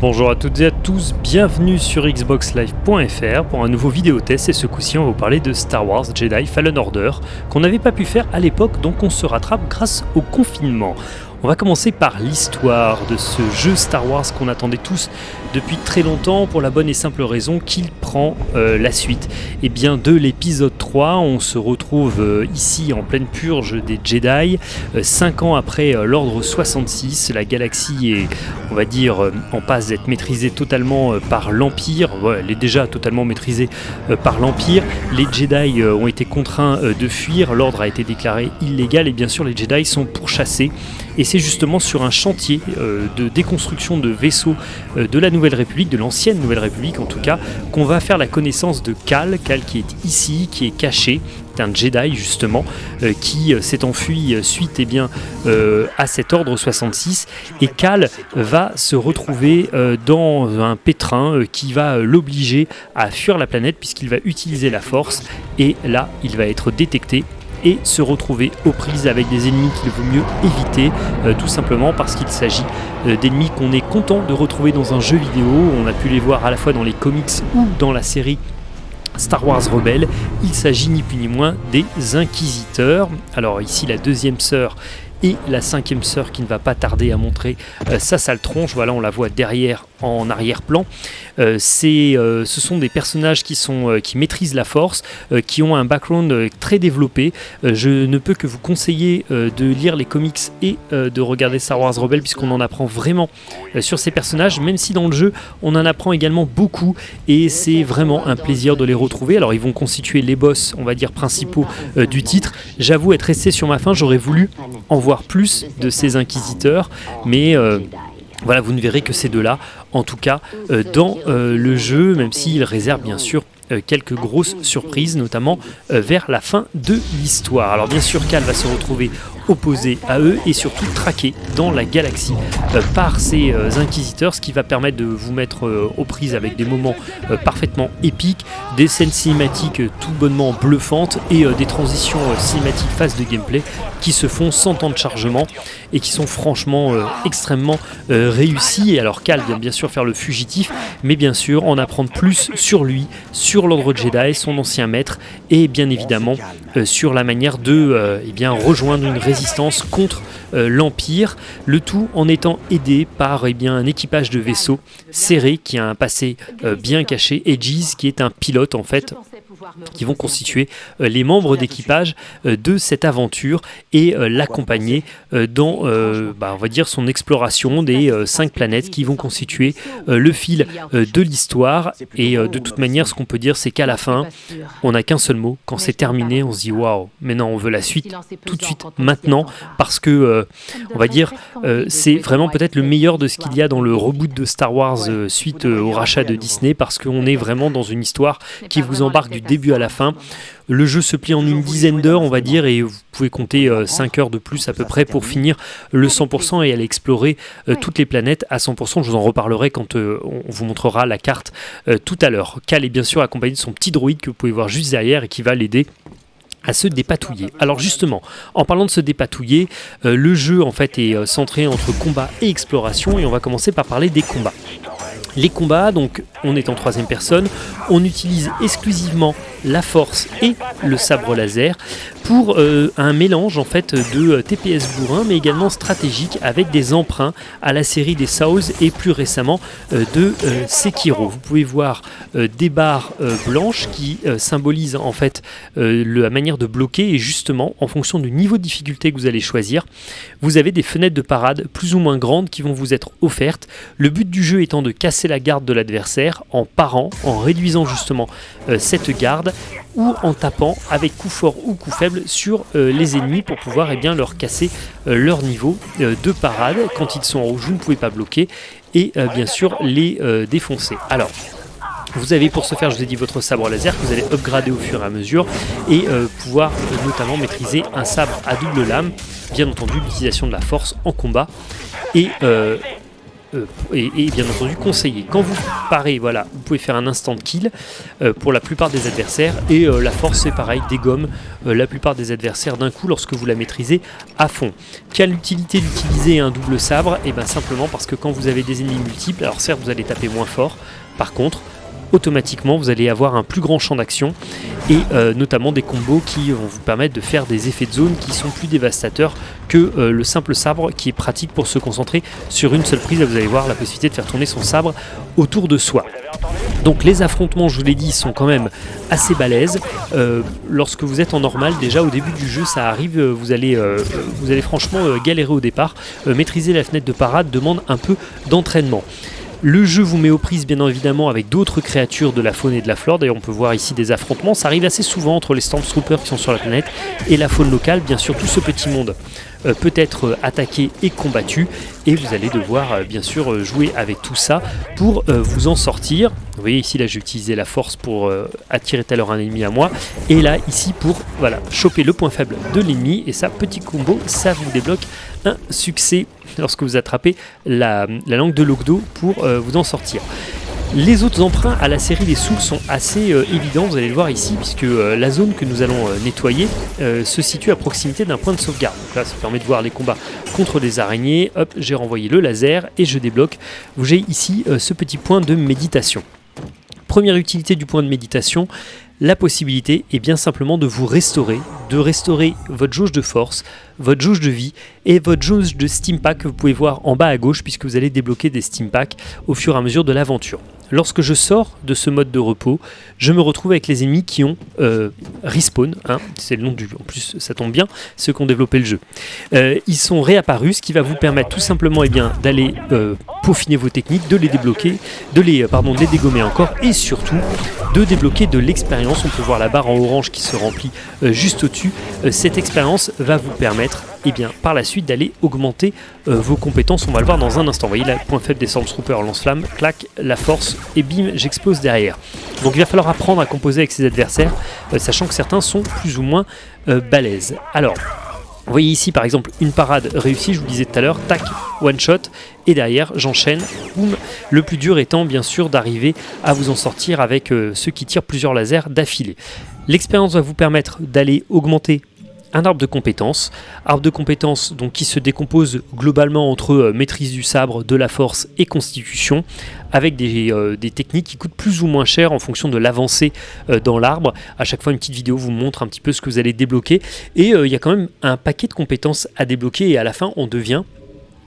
Bonjour à toutes et à tous, bienvenue sur xboxlive.fr pour un nouveau vidéo test et ce coup-ci on va vous parler de Star Wars Jedi Fallen Order qu'on n'avait pas pu faire à l'époque donc on se rattrape grâce au confinement. On va commencer par l'histoire de ce jeu Star Wars qu'on attendait tous depuis très longtemps pour la bonne et simple raison qu'il prend euh, la suite. Et eh bien de l'épisode 3, on se retrouve euh, ici en pleine purge des Jedi, 5 euh, ans après l'ordre 66, la galaxie est on va dire en passe d'être maîtrisée totalement par l'Empire, elle est déjà totalement maîtrisée par l'Empire, les Jedi ont été contraints de fuir, l'ordre a été déclaré illégal. Et bien sûr les Jedi sont pourchassés c'est justement sur un chantier euh, de déconstruction de vaisseaux euh, de la Nouvelle République, de l'ancienne Nouvelle République en tout cas, qu'on va faire la connaissance de Cal, Cal qui est ici, qui est caché, un Jedi justement euh, qui s'est enfui suite eh bien, à cet ordre 66 et Cal va se retrouver dans un pétrin qui va l'obliger à fuir la planète puisqu'il va utiliser la force. Et là il va être détecté et se retrouver aux prises avec des ennemis qu'il vaut mieux éviter, euh, tout simplement parce qu'il s'agit euh, d'ennemis qu'on est content de retrouver dans un jeu vidéo. On a pu les voir à la fois dans les comics ou dans la série Star Wars Rebelle, il s'agit ni plus ni moins des Inquisiteurs. Alors ici la deuxième sœur et la cinquième sœur qui ne va pas tarder à montrer euh, sa sale tronche, voilà on la voit derrière en arrière-plan. Euh, euh, ce sont des personnages qui, sont, euh, qui maîtrisent la force, qui ont un background très développé. je ne peux que vous conseiller de lire les comics et de regarder Star Wars Rebelle puisqu'on en apprend vraiment sur ces personnages, même si dans le jeu on en apprend également beaucoup et c'est vraiment un plaisir de les retrouver. Alors ils vont constituer les boss, on va dire, principaux du titre. J'avoue être resté sur ma fin, j'aurais voulu en voir plus de ces inquisiteurs, mais... Voilà, vous ne verrez que ces deux-là, en tout cas, euh, dans euh, le jeu, même s'il réserve bien sûr euh, quelques grosses surprises, notamment vers la fin de l'histoire. Alors bien sûr, Cal va se retrouver opposé à eux et surtout traqué dans la galaxie par ces inquisiteurs, ce qui va permettre de vous mettre aux prises avec des moments parfaitement épiques, des scènes cinématiques tout bonnement bluffantes et des transitions cinématiques phase de gameplay qui se font sans temps de chargement et qui sont franchement euh, extrêmement euh, réussis. Et alors Cal bien sûr faire le fugitif, mais bien sûr en apprendre plus sur lui, sur l'ordre Jedi, son ancien maître, et bien évidemment euh, sur la manière de eh bien, rejoindre une résistance contre l'Empire, le tout en étant aidé par eh un équipage de vaisseaux serré qui a un passé bien caché, Edges qui est un pilote en fait qui vont constituer euh, les membres d'équipage euh, de cette aventure et euh, l'accompagner dans, bah, on va dire, son exploration des cinq planètes qui vont constituer le fil de l'histoire. Et de toute manière, ce qu'on peut dire, c'est qu'à la fin, on n'a qu'un seul mot. Quand c'est terminé, on se dit waouh, maintenant on veut la suite tout de suite, maintenant, parce que, on va dire, c'est vraiment peut-être le meilleur de ce qu'il y a dans le reboot de Star Wars suite au rachat de Disney, parce qu'on est vraiment dans une histoire qui vous embarque du début à la fin. Le jeu se plie en une dizaine d'heures, on va dire, et vous pouvez compter 5 euh, heures de plus à peu près pour finir le 100% et aller explorer euh, toutes les planètes à 100%. Je vous en reparlerai quand euh, on vous montrera la carte tout à l'heure. Cal est bien sûr accompagné de son petit droïde que vous pouvez voir juste derrière et qui va l'aider à se dépatouiller. Alors justement, en parlant de se dépatouiller, le jeu en fait est centré entre combat et exploration et on va commencer par parler des combats. Les combats, donc on est en troisième personne, on utilise exclusivement la force et le sabre laser pour euh, un mélange en fait de euh, TPS bourrin mais également stratégique avec des emprunts à la série des Souls et plus récemment euh, de Sekiro. Vous pouvez voir des barres blanches qui symbolisent en fait la manière de bloquer et justement en fonction du niveau de difficulté que vous allez choisir, vous avez des fenêtres de parade plus ou moins grandes qui vont vous être offertes. Le but du jeu étant de casser la garde de l'adversaire en parant, en réduisant justement cette garde ou en tapant avec coup fort ou coup faible sur euh, les ennemis pour pouvoir eh bien, leur casser euh, leur niveau euh, de parade. Quand ils sont en rouge, vous ne pouvez pas bloquer et bien sûr les défoncer. Alors, vous avez pour ce faire, je vous ai dit, votre sabre laser que vous allez upgrader au fur et à mesure et pouvoir notamment maîtriser un sabre à double lame, bien entendu l'utilisation de la force en combat et et, bien entendu conseillé. Quand vous parez, voilà, vous pouvez faire un instant kill euh, pour la plupart des adversaires et la force c'est pareil, dégomme la plupart des adversaires d'un coup lorsque vous la maîtrisez à fond. Quelle utilité d'utiliser un double sabre? Et eh bien simplement parce que quand vous avez des ennemis multiples, alors certes vous allez taper moins fort, par contre automatiquement vous allez avoir un plus grand champ d'action et euh, notamment des combos qui vont vous permettre de faire des effets de zone qui sont plus dévastateurs que euh, le simple sabre qui est pratique pour se concentrer sur une seule prise. vous allez voir la possibilité de faire tourner son sabre autour de soi. Donc les affrontements, je vous l'ai dit, sont quand même assez balèzes. Euh, lorsque vous êtes en normal, déjà au début du jeu, ça arrive, vous allez, vous allez franchement galérer au départ. maîtriser la fenêtre de parade demande un peu d'entraînement. Le jeu vous met aux prises bien évidemment avec d'autres créatures de la faune et de la flore. D'ailleurs on peut voir ici des affrontements. Ça arrive assez souvent entre les Stormtroopers qui sont sur la planète et la faune locale. Bien sûr tout ce petit monde euh, peut être euh, attaqué et combattu. Et vous allez devoir euh, bien sûr jouer avec tout ça pour vous en sortir. Vous voyez ici là j'ai utilisé la force pour attirer tout à l'heure un ennemi à moi. Et là ici pour voilà choper le point faible de l'ennemi. Et ça petit combo ça vous débloque un succès lorsque vous attrapez la, langue de Logdo pour euh, vous en sortir. Les autres emprunts à la série des Souls sont assez euh, évidents, vous allez le voir ici, puisque euh, la zone que nous allons nettoyer se situe à proximité d'un point de sauvegarde. Donc là, ça permet de voir les combats contre des araignées. Hop, j'ai renvoyé le laser et je débloque. J'ai ici ce petit point de méditation. Première utilité du point de méditation, la possibilité est bien simplement de vous restaurer, de restaurer votre jauge de force, votre jauge de vie et votre jauge de steam pack que vous pouvez voir en bas à gauche puisque vous allez débloquer des steam packs au fur et à mesure de l'aventure. Lorsque je sors de ce mode de repos, je me retrouve avec les ennemis qui ont euh, respawn, hein, c'est le nom du... En plus, ça tombe bien, ceux qui ont développé le jeu. Euh, ils sont réapparus, ce qui va vous permettre tout simplement eh d'aller euh, peaufiner vos techniques, de les débloquer, de les, pardon, de les dégommer encore, et surtout de débloquer de l'expérience. On peut voir la barre en orange qui se remplit juste au-dessus. cette expérience va vous permettre et eh bien, par la suite d'aller augmenter vos compétences. On va le voir dans un instant. Vous voyez, là, point faible des Stormtroopers, lance-flamme, clac, la force, et bim, j'explose derrière. Donc il va falloir apprendre à composer avec ses adversaires, euh, sachant que certains sont plus ou moins euh, balèzes. Alors, vous voyez ici par exemple une parade réussie, je vous disais tout à l'heure, tac, one shot, et derrière j'enchaîne, boum. Le plus dur étant bien sûr d'arriver à vous en sortir avec euh, ceux qui tirent plusieurs lasers d'affilée. L'expérience va vous permettre d'aller augmenter un arbre de compétences. Arbre de compétences donc, qui se décompose globalement entre euh, maîtrise du sabre, de la force et constitution, avec des, euh, techniques qui coûtent plus ou moins cher en fonction de l'avancée euh, dans l'arbre. À chaque fois, une petite vidéo vous montre un petit peu ce que vous allez débloquer. Et il y a quand même un paquet de compétences à débloquer et à la fin, on devient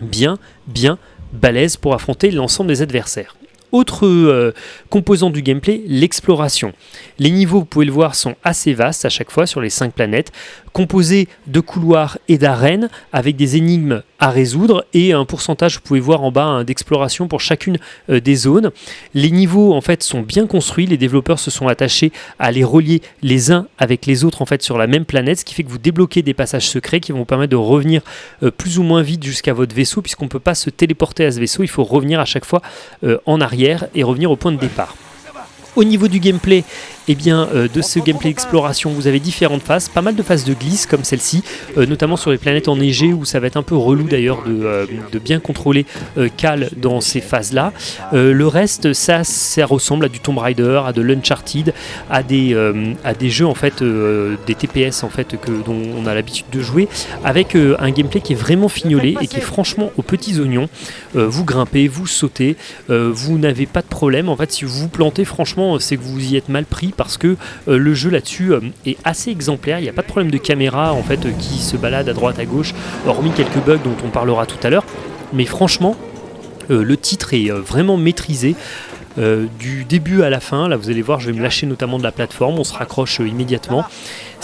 bien, bien balèze pour affronter l'ensemble des adversaires. Autre composant du gameplay, l'exploration. Les niveaux, vous pouvez le voir, sont assez vastes à chaque fois sur les 5 planètes, composés de couloirs et d'arènes avec des énigmes à résoudre et un pourcentage, vous pouvez voir en bas, hein, d'exploration pour chacune euh, des zones. Les niveaux en fait sont bien construits, les développeurs se sont attachés à les relier les uns avec les autres en fait sur la même planète, ce qui fait que vous débloquez des passages secrets qui vont vous permettre de revenir euh, plus ou moins vite jusqu'à votre vaisseau puisqu'on ne peut pas se téléporter à ce vaisseau, il faut revenir à chaque fois en arrière et revenir au point de départ. Au niveau du gameplay, eh bien, euh, de ce gameplay d'exploration, vous avez différentes phases, pas mal de phases de glisse comme celle-ci, euh, notamment sur les planètes enneigées où ça va être un peu relou d'ailleurs de, euh, bien contrôler Cal dans ces phases-là. le reste, ça, ressemble à du Tomb Raider, à de l'Uncharted, à des, à des jeux en fait, des TPS en fait que, dont on a l'habitude de jouer, avec un gameplay qui est vraiment fignolé et qui est franchement aux petits oignons. vous grimpez, vous sautez, vous n'avez pas de problème. En fait, si vous vous plantez, franchement, c'est que vous y êtes mal pris parce que euh, le jeu là-dessus euh, est assez exemplaire. Il n'y a pas de problème de caméra en fait euh, qui se balade à droite à gauche, hormis quelques bugs dont on parlera tout à l'heure. Mais franchement, le titre est vraiment maîtrisé. du début à la fin, là vous allez voir, je vais me lâcher notamment de la plateforme, on se raccroche immédiatement.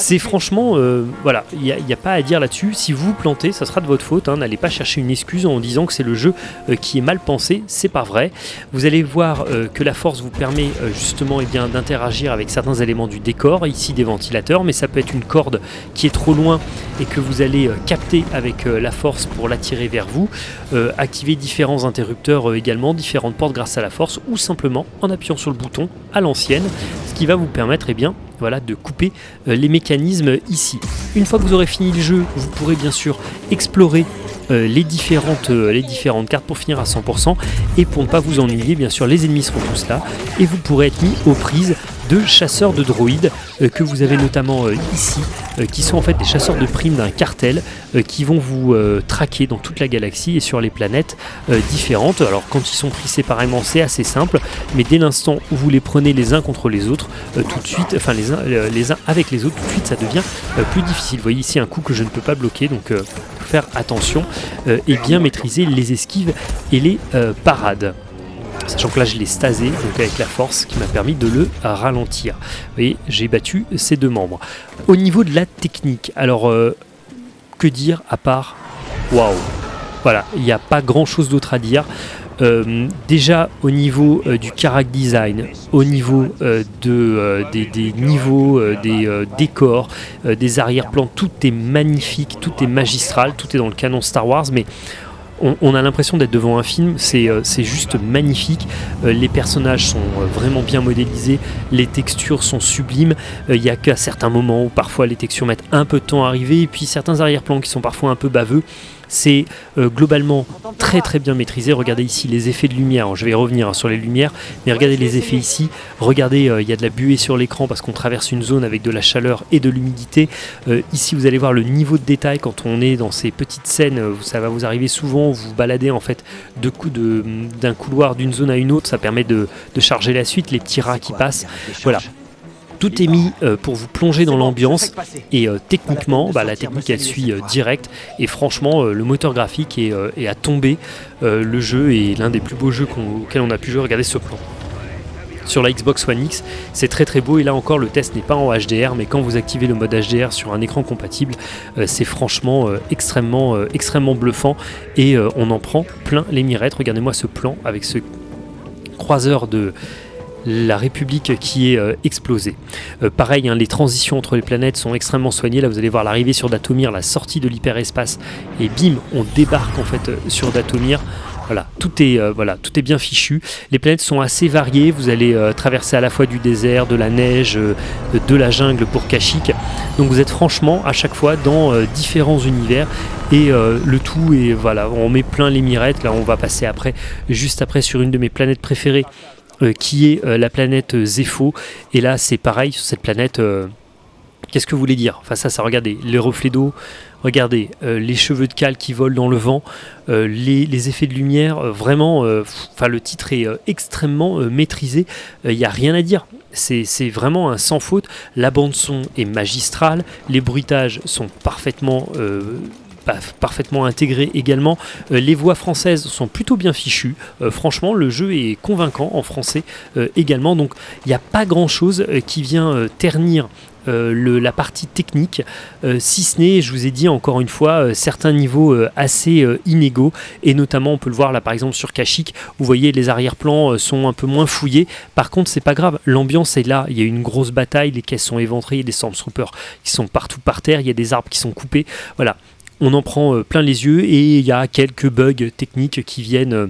C'est franchement, euh, voilà, il n'y a, pas à dire là-dessus. Si vous vous plantez, ça sera de votre faute. Hein. N'allez pas chercher une excuse en disant que c'est le jeu euh, qui est mal pensé. C'est pas vrai. Vous allez voir euh, que la force vous permet justement et eh bien d'interagir avec certains éléments du décor. Ici des ventilateurs, mais ça peut être une corde qui est trop loin et que vous allez capter avec la force pour l'attirer vers vous. activer différents interrupteurs également, différentes portes grâce à la force, ou simplement en appuyant sur le bouton à l'ancienne, ce qui va vous permettre et eh bien voilà, de couper les mécanismes ici. Une fois que vous aurez fini le jeu, vous pourrez bien sûr explorer les, différentes, les différentes cartes pour finir à 100% et pour ne pas vous ennuyer bien sûr les ennemis seront tous là et vous pourrez être mis aux prises de chasseurs de droïdes euh, que vous avez notamment euh, ici, euh, qui sont en fait des chasseurs de primes d'un cartel qui vont vous traquer dans toute la galaxie et sur les planètes différentes. Alors quand ils sont pris séparément c'est assez simple, mais dès l'instant où vous les prenez les uns contre les autres, tout de suite, enfin les uns, les uns avec les autres, tout de suite ça devient plus difficile. Vous voyez ici un coup que je ne peux pas bloquer, donc faire attention et bien maîtriser les esquives et les parades. Sachant que là je l'ai stasé, donc avec la force qui m'a permis de le ralentir. Vous voyez, j'ai battu ces deux membres. Au niveau de la technique, alors euh, que dire à part waouh Voilà, il n'y a pas grand chose d'autre à dire. Euh, déjà au niveau euh, du character design, au niveau de, des, des, niveaux, des décors, des arrière-plans, tout est magnifique, tout est magistral, tout est dans le canon Star Wars, mais on, a l'impression d'être devant un film, c'est euh, juste magnifique, euh, les personnages sont euh, vraiment bien modélisés, les textures sont sublimes, il n'y a qu'à certains moments où parfois les textures mettent un peu de temps à arriver, et puis certains arrière-plans qui sont parfois un peu baveux, c'est euh, globalement très très bien maîtrisé. Regardez ici les effets de lumière. je vais revenir hein, sur les lumières, mais regardez les effets ici. Regardez, euh, il y a de la buée sur l'écran parce qu'on traverse une zone avec de la chaleur et de l'humidité. Euh, ici, vous allez voir le niveau de détail quand on est dans ces petites scènes. ça va vous arriver souvent. Vous baladez en fait d'un couloir d'une zone à une autre. Ça permet de, de charger la suite. Les petits rats qui passent. Voilà. Tout est mis euh, pour vous plonger dans l'ambiance et euh, techniquement, bah, la technique elle suit euh, direct et franchement le moteur graphique est, à tomber. le jeu est l'un des plus beaux jeux auxquels on a pu jouer. Regardez ce plan sur la Xbox One X. C'est très très beau et là encore le test n'est pas en HDR mais quand vous activez le mode HDR sur un écran compatible c'est franchement extrêmement, extrêmement bluffant et on en prend plein les mirettes. Regardez-moi ce plan avec ce croiseur de la République qui est euh, explosée. Euh, pareil, hein, les transitions entre les planètes sont extrêmement soignées. Là, vous allez voir l'arrivée sur Datomir, la sortie de l'hyperespace, et bim, on débarque en fait euh, sur Datomir. Voilà, tout est, tout est bien fichu. Les planètes sont assez variées. Vous allez traverser à la fois du désert, de la neige, de la jungle pour Kashyyyk. Donc vous êtes franchement à chaque fois dans différents univers et le tout est voilà, on met plein les mirettes. Là, on va passer après, juste après, sur une de mes planètes préférées qui est euh, la planète Zepho. Et là, c'est pareil sur cette planète. Euh, qu'est-ce que vous voulez dire? Enfin, ça, ça, regardez, les reflets d'eau, regardez, les cheveux de cale qui volent dans le vent, les, effets de lumière, vraiment, enfin, le titre est extrêmement maîtrisé, il n'y a rien à dire. C'est vraiment un sans faute. La bande-son est magistrale, les bruitages sont parfaitement parfaitement intégré également. Euh, les voix françaises sont plutôt bien fichues. Euh, franchement, le jeu est convaincant en français euh, également. Donc, il n'y a pas grand chose qui vient ternir la partie technique, si ce n'est, je vous ai dit encore une fois, certains niveaux assez inégaux, et notamment on peut le voir là par exemple sur Kashyyyk, vous voyez les arrière-plans sont un peu moins fouillés, par contre c'est pas grave, l'ambiance est là, il y a une grosse bataille, les caisses sont éventrées, il y a des Stormtroopers qui sont partout par terre, il y a des arbres qui sont coupés, voilà, on en prend euh, plein les yeux et il y a quelques bugs techniques qui viennent euh,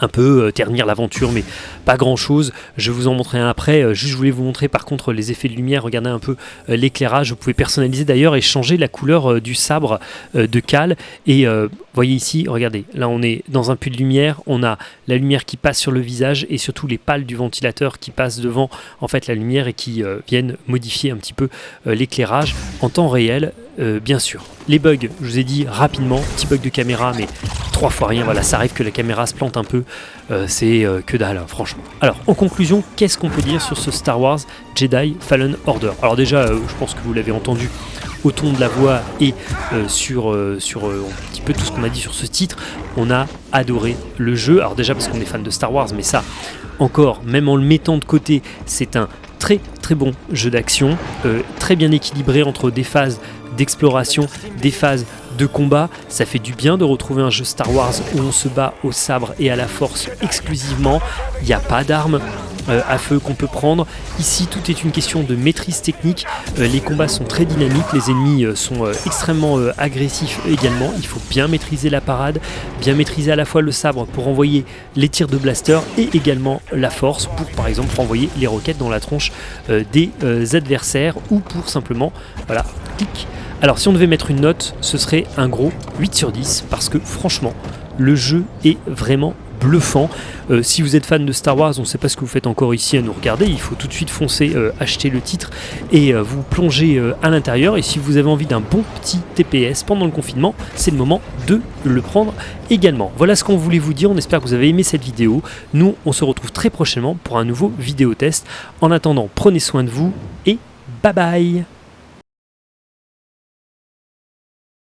un peu euh, ternir l'aventure mais pas grand chose je vous en montrerai un après. Juste je voulais vous montrer par contre les effets de lumière. Regardez un peu l'éclairage. Vous pouvez personnaliser d'ailleurs et changer la couleur du sabre de Cal et voyez ici regardez là on est dans un puits de lumière. On a la lumière qui passe sur le visage et surtout les pales du ventilateur qui passent devant en fait la lumière et qui viennent modifier un petit peu l'éclairage. En temps réel euh, bien sûr. Les bugs, je vous ai dit rapidement, petit bug de caméra, mais trois fois rien, voilà, ça arrive que la caméra se plante un peu, euh, c'est euh, que dalle, hein, franchement. Alors, en conclusion, qu'est-ce qu'on peut dire sur ce Star Wars Jedi Fallen Order? Alors déjà, je pense que vous l'avez entendu au ton de la voix et sur, sur un petit peu tout ce qu'on a dit sur ce titre, on a adoré le jeu. Alors déjà parce qu'on est fan de Star Wars, mais ça, encore, même en le mettant de côté, c'est un très très bon jeu d'action, très bien équilibré entre des phases d'exploration, des phases de combat. Ça fait du bien de retrouver un jeu Star Wars où on se bat au sabre et à la force exclusivement. Il n'y a pas d'armes. Euh, à feu qu'on peut prendre. Ici, tout est une question de maîtrise technique. Euh, les combats sont très dynamiques, les ennemis euh, sont extrêmement agressifs également. Il faut bien maîtriser la parade, bien maîtriser à la fois le sabre pour envoyer les tirs de blaster et également la force pour par exemple envoyer les roquettes dans la tronche des adversaires ou pour simplement, voilà, clic. Alors si on devait mettre une note, ce serait un gros 8 sur 10 parce que franchement, le jeu est vraiment bluffant. Euh, si vous êtes fan de Star Wars, on ne sait pas ce que vous faites encore ici à nous regarder, il faut tout de suite foncer, euh, acheter le titre et euh, vous plonger à l'intérieur. Et si vous avez envie d'un bon petit TPS pendant le confinement, c'est le moment de le prendre également. Voilà ce qu'on voulait vous dire, on espère que vous avez aimé cette vidéo. Nous, on se retrouve très prochainement pour un nouveau vidéo test. En attendant, prenez soin de vous et bye bye